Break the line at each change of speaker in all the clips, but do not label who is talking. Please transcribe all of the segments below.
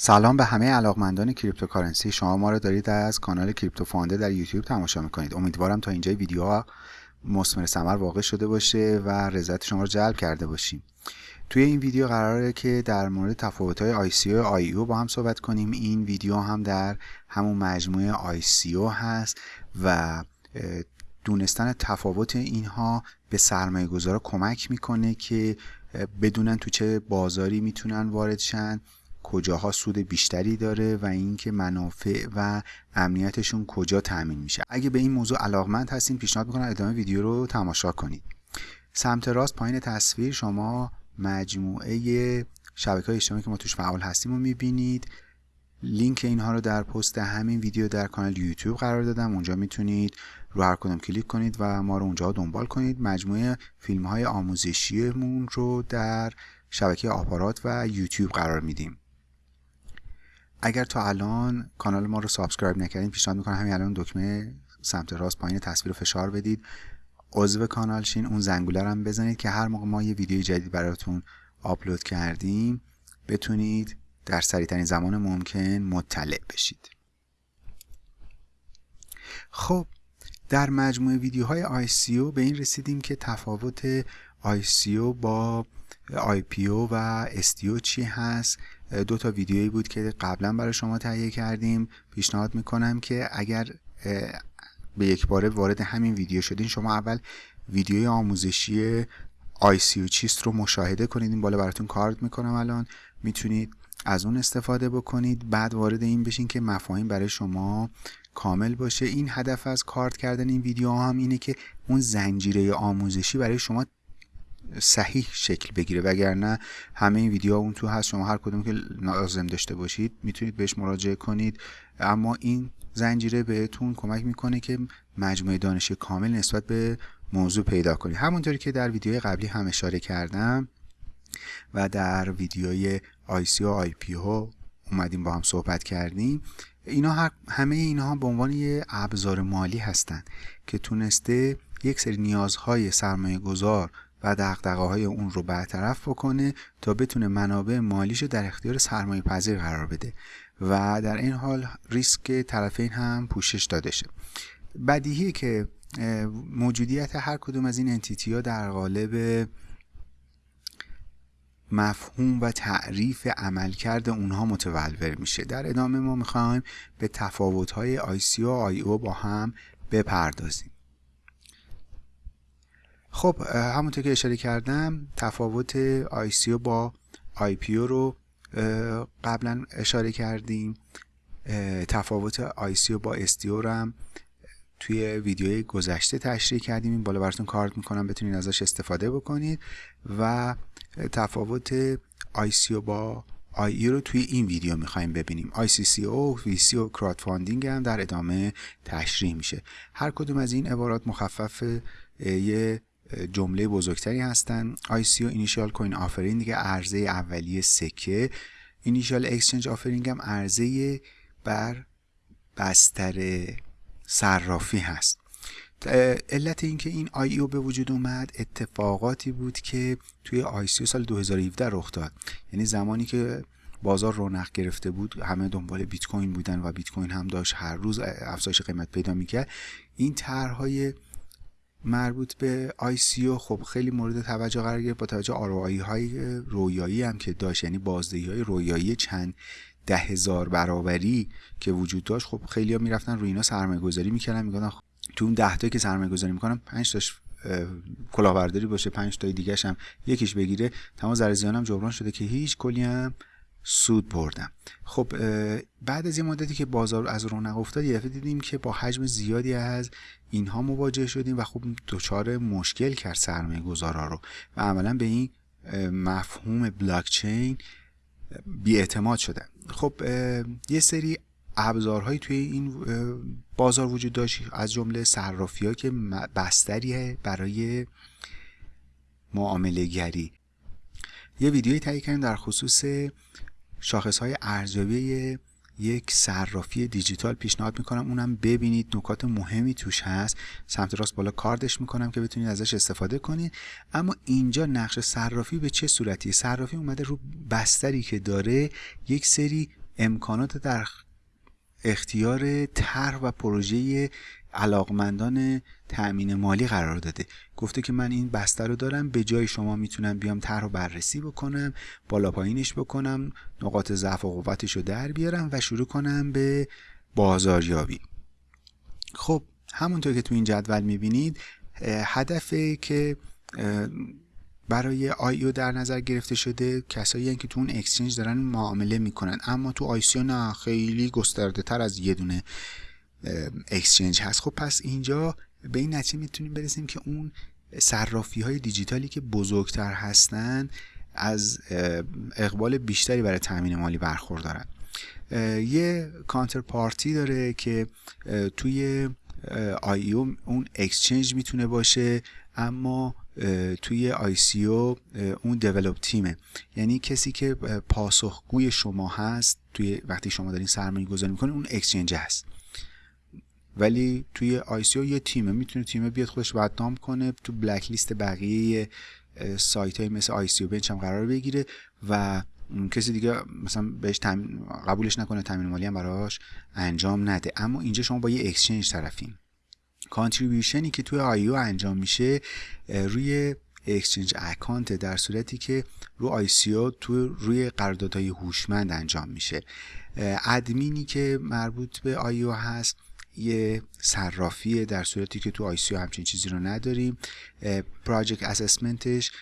سلام به همه علاقمندان cryptocurrency. شما ما رو دارید از کانال کریپتو فاند در یوتیوب تماشا می‌کنید. امیدوارم تا اینجای ویدیوها مثمر ثمر واقع شده باشه و رضایت شما رو جلب کرده باشیم. توی این ویدیو قراره که در مورد تفاوت های ICO و IEO با هم صحبت کنیم. این ویدیو هم در همون مجموعه ICO هست و دونستن تفاوت اینها به سرمایه گذارا کمک می‌کنه که بدونن تو چه بازاری می‌تونن وارد شن کجاها سود بیشتری داره و اینکه منافع و امنیتشون کجا تأمین میشه. اگه به این موضوع علاقمند هستین پیشنهاد می‌کنم ادامه ویدیو رو تماشا کنید. سمت راست پایین تصویر شما مجموعه شبکه های اجتماعی که ما توش فعال هستیم رو می‌بینید. لینک اینها رو در پست همین ویدیو در کانال یوتیوب قرار دادم. اونجا می‌تونید رو هر کدوم کلیک کنید و ما رو اونجا دنبال کنید. مجموعه فیلم های آموزشیمون رو در شبکه آپارات و یوتیوب قرار میدیم. اگر تا الان کانال ما رو subscribe نکردین پیشنهاد می‌کنم همین الان دکمه سمت راست پایین تصویر رو فشار بدید. عضو کانال شین اون زنگوله رو هم بزنید که هر موقع ما یه ویدیو جدید براتون آپلود کردیم بتونید در سریعترین زمان ممکن مطلع بشید. خب در مجموعه ویدیوهای ICO به این رسیدیم که تفاوت ICO با IPO و STO چی هست؟ دو تا ویدیویی بود که قبلا برای شما تهیه کردیم. پیشنهاد می‌کنم که اگر به یک باره وارد همین ویدیو شدین شما اول ویدیوی آموزشی ICO چیست رو مشاهده کنید. این بالا براتون کارت می‌کنم الان. می‌تونید از اون استفاده بکنید. بعد وارد این بشین که مفاهیم برای شما کامل باشه. این هدف از کارت کردن این ویدیو هم اینه که اون زنجیره آموزشی برای شما صحیح شکل بگیره. وگرنه همه این ویدیو اون تو هست. شما هر کدوم که لازم داشته باشید می‌تونید بهش مراجعه کنید. اما این زنجیره بهتون کمک می‌کنه که مجموعه دانش کامل نسبت به موضوع پیدا کنید. همونطوری که در ویدیوی قبلی هم اشاره کردم و در ویدیوی ICO و IPO اومدیم با هم صحبت کردیم. اینا همه اینها به عنوان یه ابزار مالی هستند که تونسته یک سری نیازهای سرمایه گذار و دقدقه های اون رو برطرف بکنه تا بتونه منابع مالیش در اختیار سرمایه پذیر قرار بده. و در این حال ریسک طرفین هم پوشش داده شه. بدیهی که موجودیت هر کدوم از این انتیتی ها در قالب مفهوم و تعریف عملکرد اونها متولور میشه. در ادامه ما می‌خوایم به تفاوت های ICO و IO با هم بپردازیم. خب همونطور که اشاره کردم تفاوت ICO با IPO رو قبلا اشاره کردیم. تفاوت ICO با STO رو هم توی ویدیوی گذشته تشریح کردیم. این بالا براتون کارت می‌کنم بتونید ازش استفاده بکنید. و تفاوت ICO با IEO رو توی این ویدیو می‌خوایم ببینیم. ICO، VC و crowdfunding هم در ادامه تشریح میشه. هر کدوم از این عبارات مخفف یه جمله بزرگتری هستن. ICO Initial Coin Offering دیگه عرضه اولیه سکه. Initial Exchange Offering هم عرضه بر بستر صرافی هست. علت اینکه این IEO به وجود اومد اتفاقاتی بود که توی آی سال 2017 رخ داد. یعنی زمانی که بازار رونق گرفته بود همه دنبال بیت کوین بودن و بیت کوین هم داشت هر روز افزایش قیمت پیدا می‌کرد. این طرحهای مربوط به او خب خیلی مورد توجه قرار گرفت با توجه آرایی های رویایی هم که داشت یعنی بازدهی های رویایی چند ده هزار برابری که وجود داشت خب خیلی ها می‌رفتن روی اینا سرمایه گذاری می‌کردن می‌گفتن تو اون ده تا که سرمایه گذاری می‌کنم پنج تاش کلاهبرداری باشه پنج تای دیگه هم یکیش بگیره. تمام زرزیانم جبران شده که هیچ کلی هم سود بردم. خب بعد از یه مدتی که بازار از رونق افتاد یه دفعه دیدیم که با حجم زیادی از اینها مواجه شدیم و خب دچار مشکل کرد سرمایه گذارا رو. و عملا به این مفهوم بلاکچین بیاعتماد شدن. خب یه سری ابزارهایی توی این بازار وجود داشت از جمله صرافی ها که بستریه برای معامله گری یه ویدیوی تهیه کردیم در خصوص شاخص های ارزیابی یک صرافی دیجیتال پیشنهاد می‌کنم. اونم ببینید نکات مهمی توش هست. سمت راست بالا کاردش می‌کنم که بتونید ازش استفاده کنید. اما اینجا نقش صرافی به چه صورتی صرافی اومده رو بستری که داره یک سری امکانات در اختیار طرح و پروژه علاقمندان تأمین مالی قرار داده. گفته که من این بسته رو دارم به جای شما می‌تونم بیام طرح رو بررسی بکنم بالا پایینش بکنم نقاط ضعف و قوتش رو در بیارم و شروع کنم به بازاریابی. خب همونطور که تو این جدول می‌بینید هدفه که برای IEO در نظر گرفته شده کسایی که تو اون exchange دارن معامله می‌کنن. اما تو ICO نه خیلی گسترده تر از یه دونه exchange هست. خب پس اینجا به این نتیجه می‌تونیم برسیم که اون صرافی های دیجیتالی که بزرگتر هستن از اقبال بیشتری برای تامین مالی برخوردارن یه counterparty داره که توی IEO اون exchange می‌تونه باشه اما توی ICO اون develop team ه. یعنی کسی که پاسخگوی شما هست توی وقتی شما دارین سرمایه گذاری می‌کنین اون exchange هست. ولی توی ICO یه تیمه می‌تونه تیمه بیاد خودش بدنام کنه تو blacklist بقیه سایت های مثل ICObench هم قرار بگیره و کسی دیگه مثلا بهش قبولش نکنه تامین مالی هم براش انجام نده. اما اینجا شما با یه exchange طرفین. contribution ی که توی IEO انجام میشه روی exchange account در صورتی که رو ICO روی قراردادهای هوشمند انجام میشه. ادمینی که مربوط به IEO هست یه صرافیه در صورتی که تو ICO همچین چیزی رو نداریم project assessment ش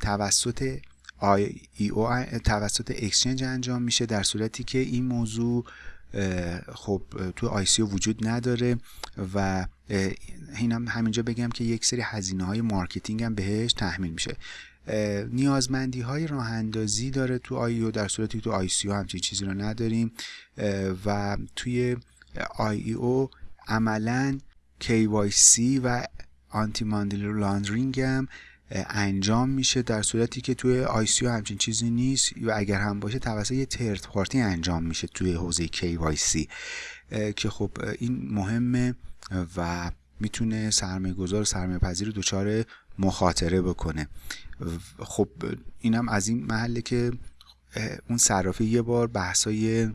توسط IEO توسط exchange انجام میشه در صورتی که این موضوع خب تو ICO وجود نداره و اینم همینجا بگم که یک سری هزینه های marketing هم بهش تحمیل میشه. نیازمندی های راه اندازی داره تو IEO در صورتی که تو ICO همچین چیزی رو نداریم. و توی IEO عملا KYC و آنتی ماندل لاندرینگ هم انجام میشه در صورتی که توی آی سی همچین چیزی نیست و اگر هم باشه توسط یه ترد پارتی انجام میشه توی حوزه KYC که خب این مهمه و می‌تونه سرمایه گذار سرمایه پذیر دچار مخاطره بکنه. خب اینم از این محله که اون صرافی یه بار بحثای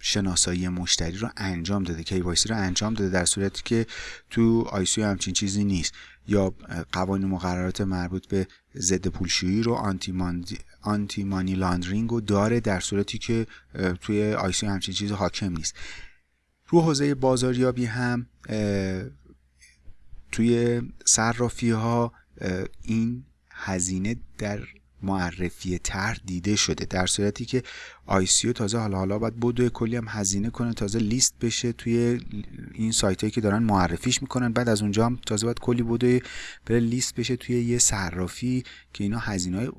شناسایی مشتری رو انجام داده KYC رو انجام داده در صورتی که تو ICO همچین چیزی نیست. یا قوانین مقررات مربوط به ضد پولشویی رو anti, anti money laundering رو داره در صورتی که توی ICO همچین چیزی حاکم نیست. رو حوزه بازاریابی هم توی صرافی ها این هزینه در معرفی طرح دیده شده در صورتی که ICO تازه حالا حالا باید بدوئه کلی هم هزینه کنه تازه لیست بشه توی این سایت هایی که دارن معرفیش می‌کنن. بعد از اونجا هم تازه باید کلی بدوئه بره لیست بشه توی یه صرافی که اینا هزینه های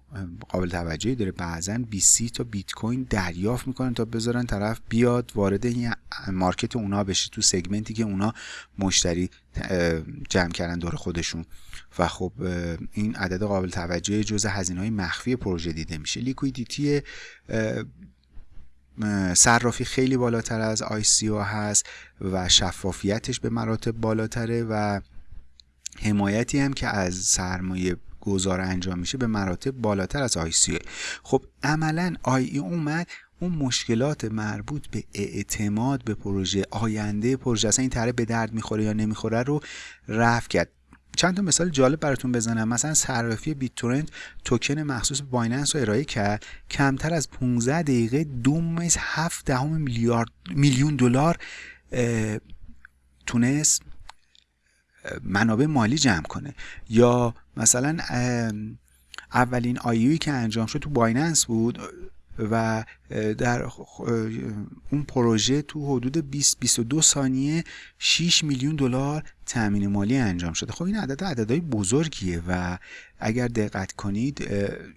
قابل توجهی داره. بعضا 20 تا بیت کوین دریافت می‌کنن تا بذارن طرف بیاد وارد این market اونا بشه تو segment ی که اونا مشتری جمع کردن دور خودشون. و خب این عدد قابل توجه جزء هزینه های مخفی پروژه دیده میشه. liquidity صرافی خیلی بالاتر از ICO هست و شفافیتش به مراتب بالاتره و حمایتی هم که از سرمایه گذار انجام میشه به مراتب بالاتر از ICO خب عملا IEO اومد اون مشکلات مربوط به اعتماد به پروژه آینده پروژه اصلا این طرح به درد می‌خوره یا نمی‌خوره رو رفع کرد. چند تا مثال جالب براتون بزنم. مثلا صرافی بیت تورنت توکن مخصوص بایننس رو ارائه کرد. کمتر از 15 دقیقه دو میز 7 دهم میلیارد میلیون دلار تونست منابع مالی جمع کنه. یا مثلا اولین آیوی که انجام شد تو بایننس بود. و در اون پروژه تو حدود 20 22 ثانیه 6 میلیون دلار تامین مالی انجام شده. خب این عدد عددهای بزرگیه و اگر دقت کنید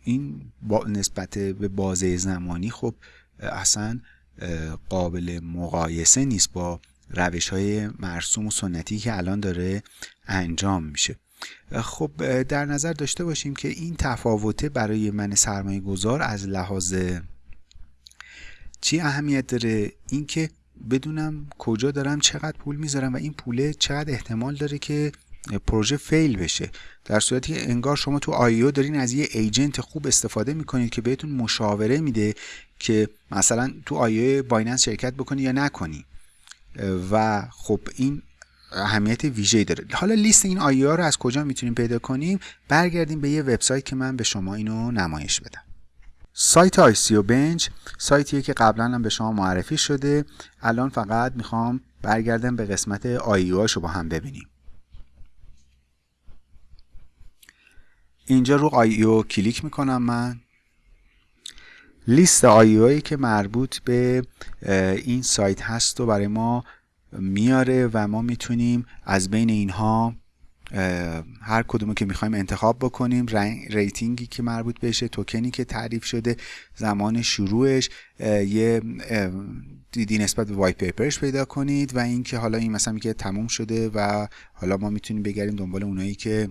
این با نسبت به بازه زمانی خب اصلا قابل مقایسه نیست با روش های مرسوم و سنتی که الان داره انجام میشه. خب در نظر داشته باشیم که این تفاوته برای من سرمایه گذار از لحاظ چی اهمیت داره؟ اینکه بدونم کجا دارم چقدر پول می‌ذارم و این پوله چقدر احتمال داره که پروژه fail بشه. در صورتی که انگار شما تو IEO دارین از یه agent خوب استفاده می‌کنید که بهتون مشاوره میده که مثلا تو IEO Binance شرکت بکنی یا نکنی. و خب این اهمیت ویژه‌ای داره. حالا لیست این IEO رو از کجا می‌تونیم پیدا کنیم؟ برگردیم به یه وبسایت که من به شما اینو نمایش بدم. سایت ICObench سایتیه که قبلا هم به شما معرفی شده. الان فقط می‌خوام برگردم به قسمت IEO رو با هم ببینیم. اینجا رو IEO کلیک می‌کنم من. لیست IEO هایی که مربوط به این سایت هست و برای ما میاره و ما می‌تونیم از بین اینها هر کدومو که می‌خوایم انتخاب بکنیم. rating ی که مربوط بشه توکنی که تعریف شده زمان شروعش یه دیدی نسبت به white paper ش پیدا کنید و اینکه حالا این مثلا که تموم شده و حالا ما می‌تونیم بگردیم دنبال اونایی که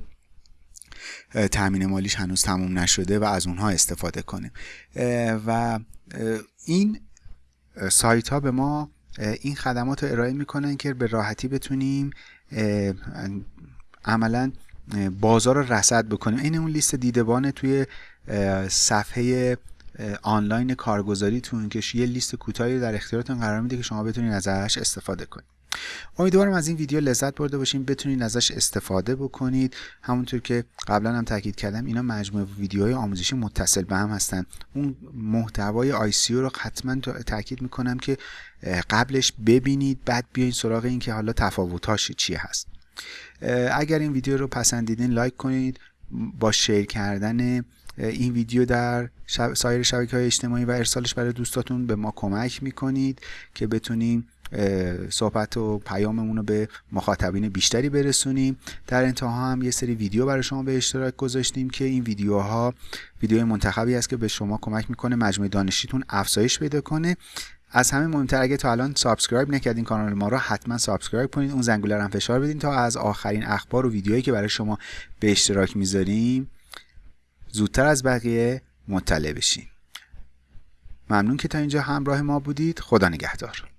تامین مالیش هنوز تموم نشده و از اونها استفاده کنیم. و این سایت ها به ما این خدمات رو ارائه می‌کنن که به راحتی بتونیم عملا بازار رو رصد بکنیم. این اون لیست دیدبان توی صفحه آنلاین کارگزاریتون که یه لیست کوتاهی در اختیارتون قرار میده که شما بتونید ازش استفاده کنید. امیدوارم از این ویدیو لذت برده باشین. بتونید ازش استفاده بکنید. همونطور که قبلا هم تاکید کردم اینا مجموعه ویدیوهای آموزشی متصل به هم هستن. اون محتوای آی سی رو حتما تاکید می‌کنم که قبلش ببینید بعد بیاین سراغ این که حالا تفاوتاش چی هست. اگر این ویدیو رو پسندیدین لایک کنید. با share کردن این ویدیو در سایر شبکه های اجتماعی و ارسالش برای دوستاتون به ما کمک می‌کنید که بتونیم صحبت و پیاممون رو به مخاطبین بیشتری برسونیم. در انتها هم یه سری ویدیو برای شما به اشتراک گذاشتیم که این ویدیوها ویدیو منتخبی است که به شما کمک می‌کنه مجموعه دانشیتون افزایش پیدا کنه. از همه مهمتر اگه تا الان subscribe نکردین کانال ما رو حتما subscribe کنید اون زنگوله رو فشار بدین تا از آخرین اخبار و ویدیوهایی که برای شما به اشتراک می‌ذاریم زودتر از بقیه مطلع بشین. ممنون که تا اینجا همراه ما بودید. خدا نگهدار.